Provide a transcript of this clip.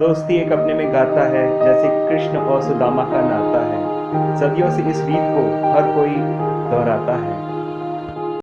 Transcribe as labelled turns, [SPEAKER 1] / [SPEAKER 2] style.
[SPEAKER 1] दोस्ती एक अपने में गाता है, जैसे कृष्ण और सुदामा का नाता है। सदियों से इस रीत को हर कोई